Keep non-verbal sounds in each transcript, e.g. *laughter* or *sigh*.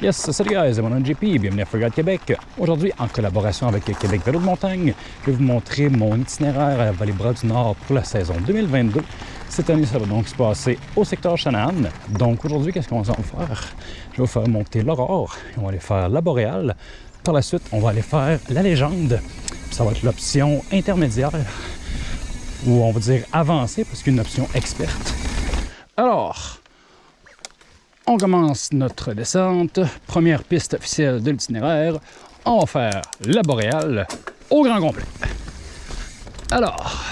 Yes, salut guys, mon nom JP, bienvenue à Forgot Québec. Aujourd'hui, en collaboration avec Québec Vélo de Montagne, je vais vous montrer mon itinéraire à Vallée-Bras du Nord pour la saison 2022. Cette année, ça va donc se passer au secteur Shannon. Donc aujourd'hui, qu'est-ce qu'on va faire? Je vais vous faire monter l'Aurore, on va aller faire la Boréale. Par la suite, on va aller faire la Légende. Ça va être l'option intermédiaire, ou on va dire avancée, parce qu'une option experte. Alors, on commence notre descente. Première piste officielle de l'itinéraire. On va faire la boréale au grand complet. Alors.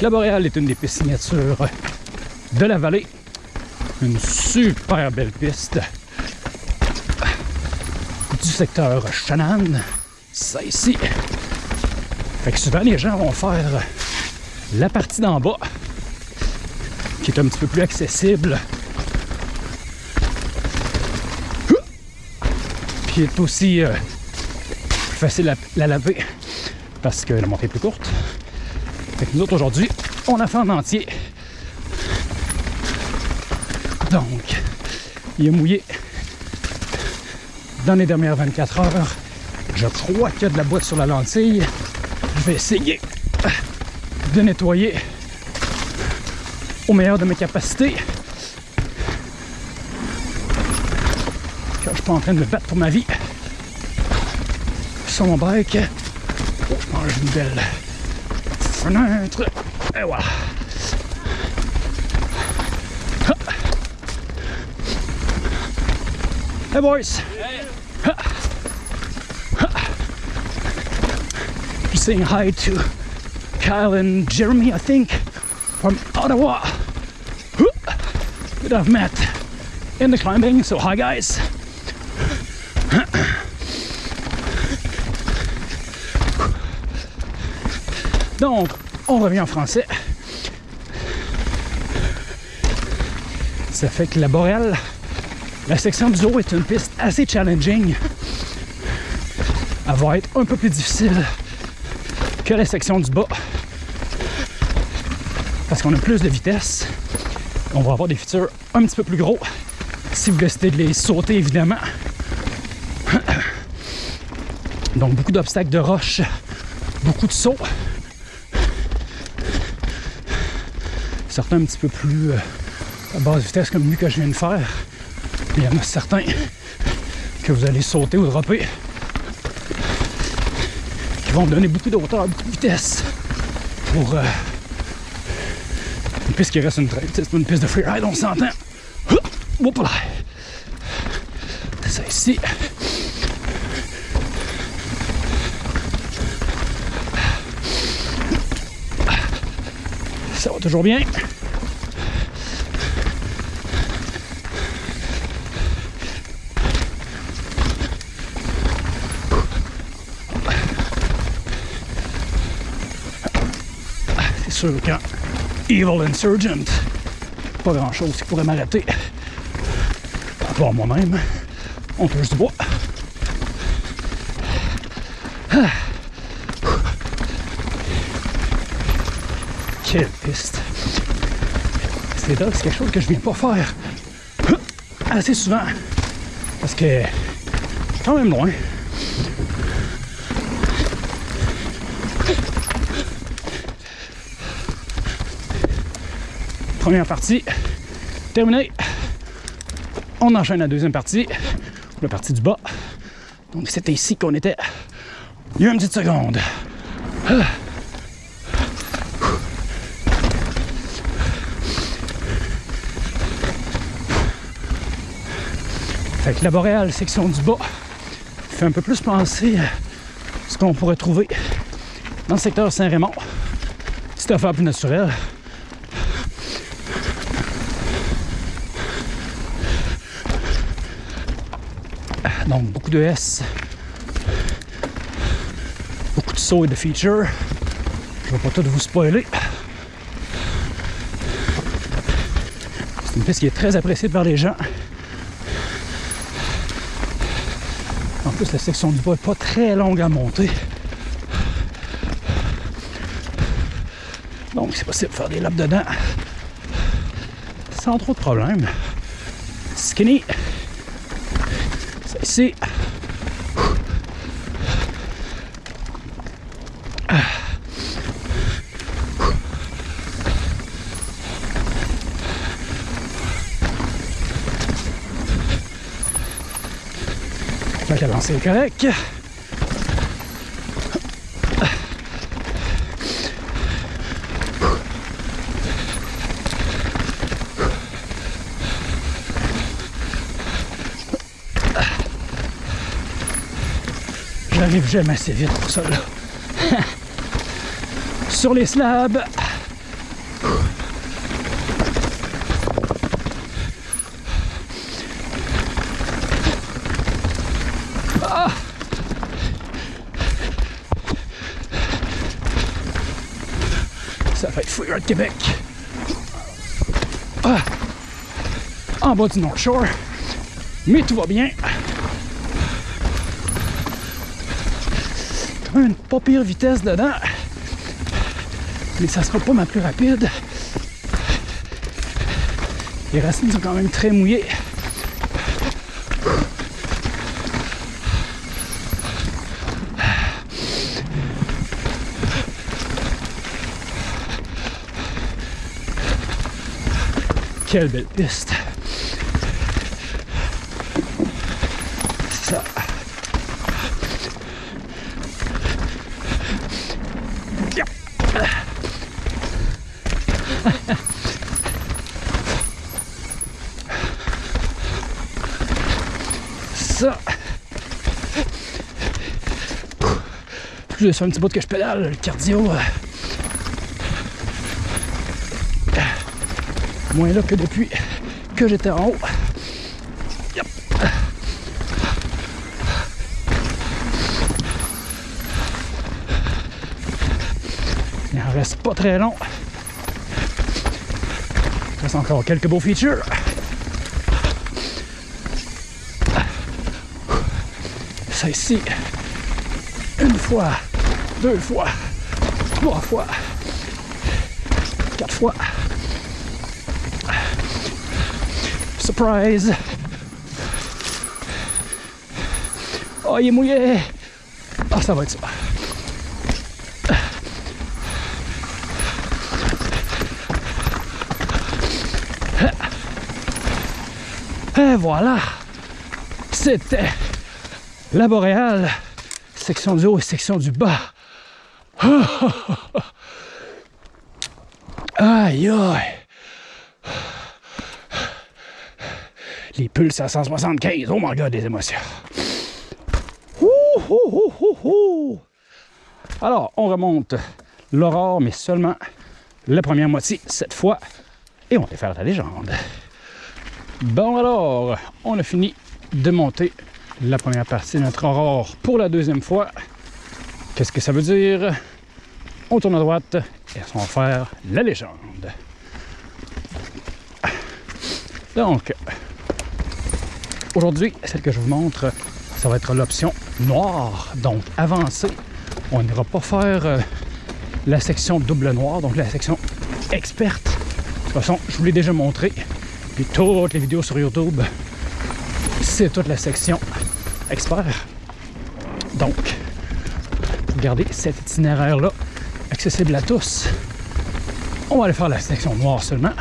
La boréale est une des pistes signatures de la vallée. Une super belle piste du secteur Shannon. Ça ici. Fait que souvent, les gens vont faire la partie d'en bas, qui est un petit peu plus accessible. Puis est aussi euh, plus facile à la laver parce que la montée est plus courte. Fait que nous autres, aujourd'hui, on a fait en entier. Donc, il est mouillé dans les dernières 24 heures. Je crois qu'il y a de la boîte sur la lentille je vais essayer de nettoyer au meilleur de mes capacités. Car je suis pas en train de me battre pour ma vie. Sur mon bike. Oh, je mange une belle fenêtre. Et voilà. Hey boys! Saying hi to Kyle and Jeremy, I think, from Ottawa, that I've met in the climbing. So, hi guys. Donc, on revient en français. Ça fait que la boréale, la section du haut est une piste assez challenging. Elle va être un peu plus difficile que la section du bas. Parce qu'on a plus de vitesse. On va avoir des features un petit peu plus gros. Si vous décidez de les sauter, évidemment. Donc, beaucoup d'obstacles de roches, beaucoup de sauts. Certains un petit peu plus euh, à basse vitesse, comme lui que je viens de faire. Il y en a certains que vous allez sauter ou dropper qui vont me donner beaucoup de hauteur, beaucoup de vitesse pour euh, une piste qui reste une traite. C'est pas une piste de freeride, on s'entend. Hop là. Ça ici. Ça va toujours bien. Sûr qu'un Evil Insurgent, pas grand chose qui pourrait m'arrêter. À part moi-même, on touche du bois. Ah. Quelle piste! C'est là, c'est quelque chose que je viens pas faire assez souvent. Parce que quand même loin. Première partie terminée. On enchaîne la deuxième partie, la partie du bas. Donc c'était ici qu'on était. Il y a une petite seconde. Fait que la boréale, section du bas, fait un peu plus penser à ce qu'on pourrait trouver dans le secteur Saint-Raymond. Petite affaire plus naturelle. Donc beaucoup de S, beaucoup de sauts et de features. Je ne vais pas tout vous spoiler. C'est une piste qui est très appréciée par les gens. En plus, la section du bas n'est pas très longue à monter. Donc, c'est possible de faire des laps dedans sans trop de problèmes. Skinny. Ça ici. La lancée. J'arrive jamais assez vite pour ça là. Sur les slabs. Ah. Ça va être Freeride Québec. Ah. En bas du North Shore. Mais tout va bien. Quand même une pas pire vitesse dedans. Mais ça sera pas ma plus rapide. Les racines sont quand même très mouillées. Quelle belle piste. Ça. Yep. Ça. Plus je fais un petit bout que je pédale, le cardio. euh, moins là que depuis que j'étais en haut. Il en reste pas très long. Il reste encore quelques beaux features. Ça ici, une fois, deux fois, trois fois, quatre fois. Surprise! Oh, il est mouillé! Ah, ça va être ça. Et voilà! C'était la boréale, section du haut et section du bas. *laughs* Aïe aïe! Les pulses à 175. Oh my god, des émotions. Alors, on remonte l'aurore, mais seulement la première moitié cette fois. Et on va faire la légende. Bon alors, on a fini de monter la première partie de notre aurore pour la deuxième fois. Qu'est-ce que ça veut dire? On tourne à droite et on va faire la légende. Donc, Aujourd'hui, celle que je vous montre, ça va être l'option noire. Donc, avancée. On n'ira pas faire euh, la section double noir, donc la section experte. De toute façon, je vous l'ai déjà montré. Puis toutes les vidéos sur YouTube, c'est toute la section expert. Donc, regardez cet itinéraire-là, accessible à tous. On va aller faire la section noire seulement,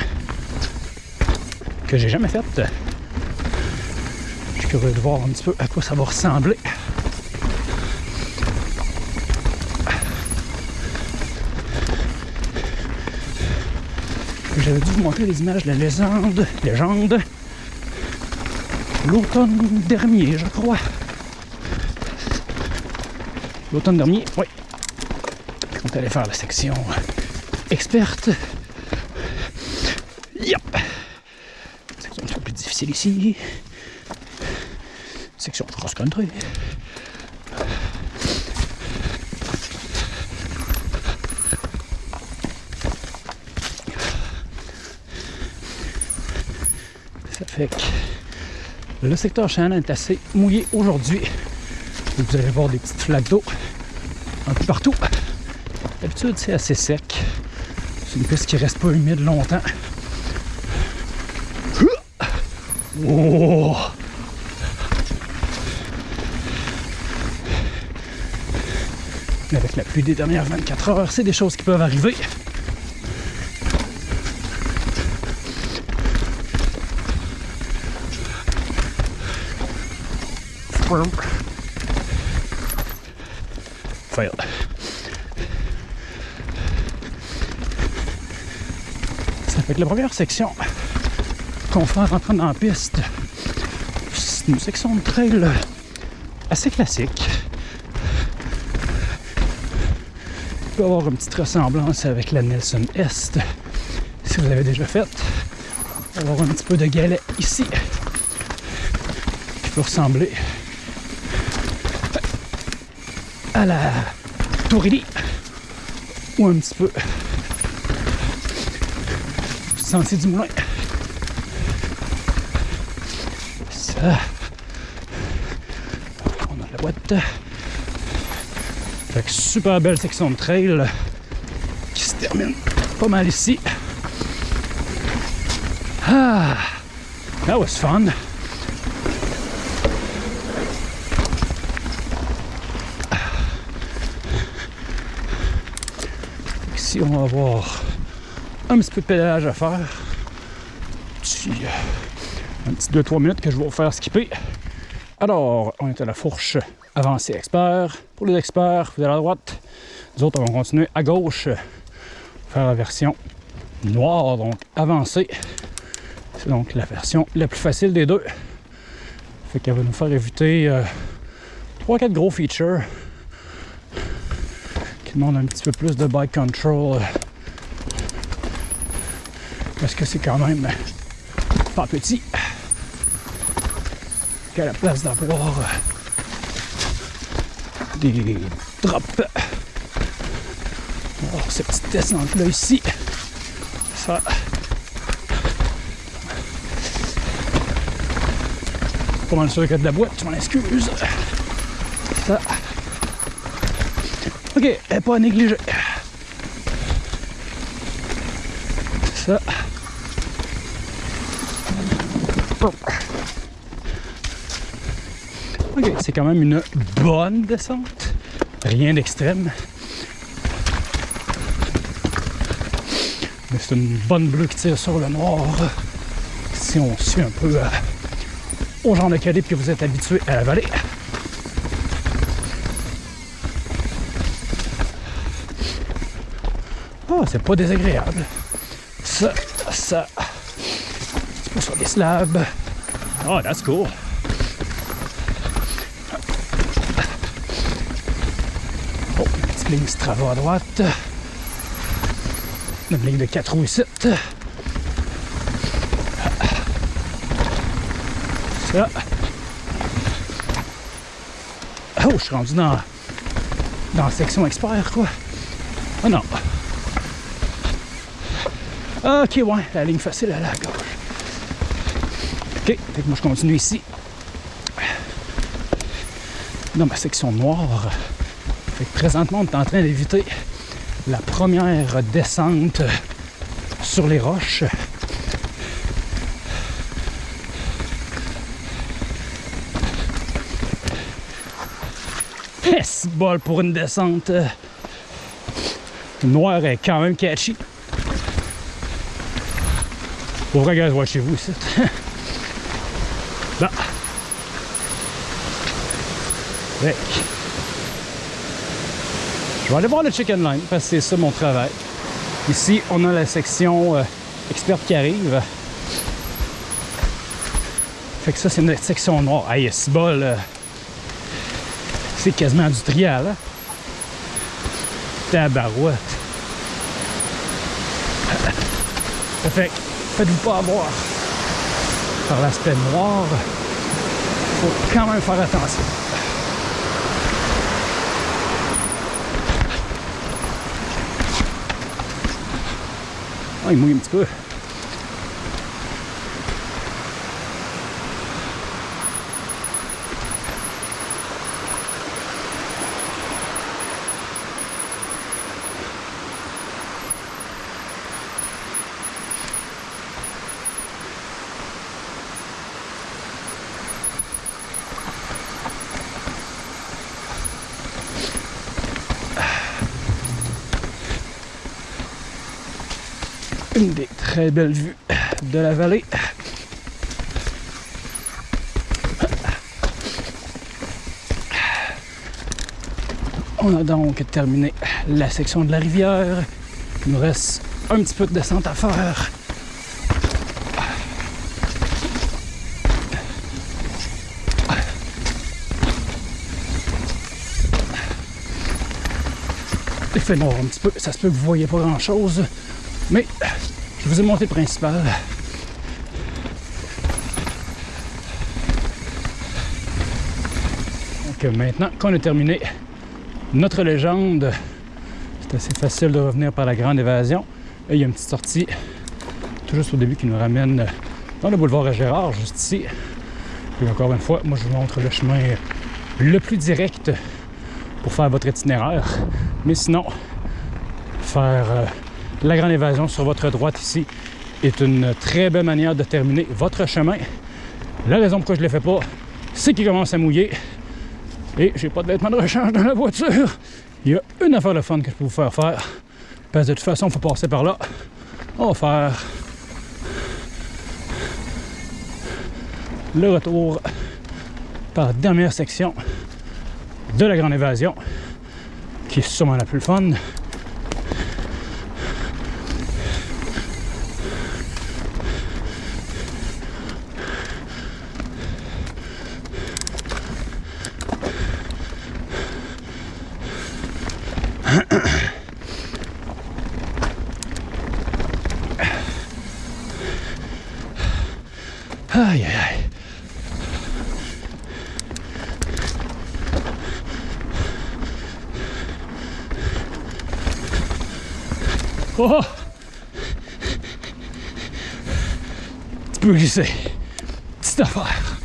que j'ai jamais faite curieux de voir un petit peu à quoi ça va ressembler. J'avais dû vous montrer les images de la légende, légende, l'automne dernier, je crois. L'automne dernier, oui. Est allé faire la section experte. Yep. Section un peu plus difficile ici section cross-country. Ça fait que le secteur Shannon est assez mouillé aujourd'hui. Vous allez voir des petites flaques d'eau un peu partout. D'habitude, c'est assez sec. C'est une piste qui reste pas humide longtemps. Oh! Avec la pluie des dernières 24 heures, c'est des choses qui peuvent arriver. Fail. Que la première section qu'on fait en rentrant dans la piste, c'est une section de trail assez classique. Il peut avoir une petite ressemblance avec la Nelson Est, si vous avez déjà fait. Il va avoir un petit peu de galet ici, qui peut ressembler à la Tourilly, ou un petit peu sentier du moulin. Ça. On a la boîte. Fait que super belle section de trail qui se termine pas mal ici. Ah, that was fun. Ici, on va avoir un petit peu de pédalage à faire. Petit, un petit 2-3 minutes que je vais vous faire skipper. Alors, on est à la fourche avancée expert. Pour les experts, vous allez à droite. Nous autres, on va continuer à gauche. Faire la version noire, donc avancée. C'est donc la version la plus facile des deux. Fait qu'elle va nous faire éviter euh, 3-4 gros features qui demandent un petit peu plus de bike control. euh, parce que c'est quand même pas petit. Qu'à la place d'avoir des drops. Alors, cette petite descente là ici, ça. Pas mal sûr a de la boîte, je m'en excuse. Ça. Ok, elle pas à négliger. Ça. C'est quand même une bonne descente. Rien d'extrême. Mais c'est une bonne bleue qui tire sur le noir. Si on suit un peu euh, au genre de calibre que vous êtes habitué à la vallée. Oh, c'est pas désagréable. Ça, ça. C'est pas sur les slabs. Oh, that's cool. Oh, une petite ligne Strava à droite. Une ligne de 4 roues ici. Ça. Oh, je suis rendu dans, dans la section expert, quoi. Oh non. Ok, ouais, la ligne facile, à gauche. Ok, que moi je continue ici. Dans ma section noire. Présentement, on est en train d'éviter la première descente sur les roches. C'est bol pour une descente. Noire est quand même catchy. Pour vrai, gars, chez vous ici. *laughs* Là. Je vais aller voir le chicken line parce que c'est ça mon travail. Ici, on a la section euh, experte qui arrive. Fait que ça, c'est notre section noire. Aïe, c'est bol. euh, c'est quasiment du trial. Hein? Tabarouette. Fait que faites-vous pas avoir par l'aspect noir. Faut quand même faire attention. Ah, il mouille une des très belles vues de la vallée. On a donc terminé la section de la rivière. Il nous reste un petit peu de descente à faire. Il fait noir un petit peu, ça se peut que vous ne voyez pas grand chose, mais je vous ai montré le principal. Donc maintenant qu'on a terminé notre légende, c'est assez facile de revenir par la grande évasion. Il y a une petite sortie tout juste au début qui nous ramène dans le boulevard Gérard, juste ici. Et encore une fois, moi je vous montre le chemin le plus direct pour faire votre itinéraire. Mais sinon, faire euh, la grande évasion sur votre droite ici est une très belle manière de terminer votre chemin. La raison pourquoi je ne le fais pas, c'est qu'il commence à mouiller et j'ai pas de vêtements de rechange dans la voiture. Il y a une affaire de fun que je peux vous faire faire. Parce que de toute façon, il faut passer par là. On va faire le retour par la dernière section de la Grande Évasion, qui est sûrement la plus fun. Tu peux glisser. Petite affaire.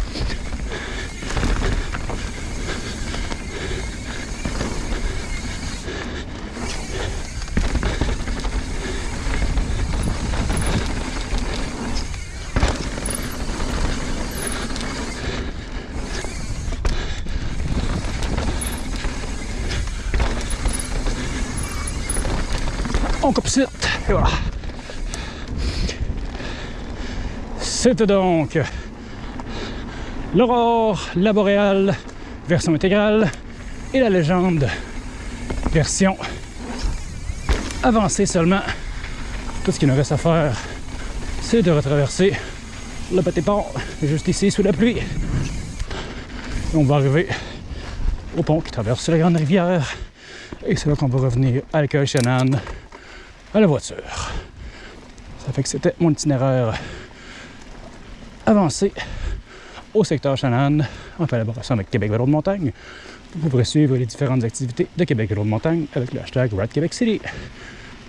On coupe Et C'était donc l'aurore, la boréale, version intégrale, et la légende, version avancée seulement. Tout ce qu'il nous reste à faire, c'est de retraverser le petit pont, juste ici, sous la pluie. Et on va arriver au pont qui traverse la grande rivière. Et c'est là qu'on va revenir à l'école Shannon à la voiture. Ça fait que c'était mon itinéraire avancé au secteur Shannon en collaboration avec Québec Vélo de Montagne. Vous pourrez suivre les différentes activités de Québec Vélo de Montagne avec le hashtag Ride Québec City.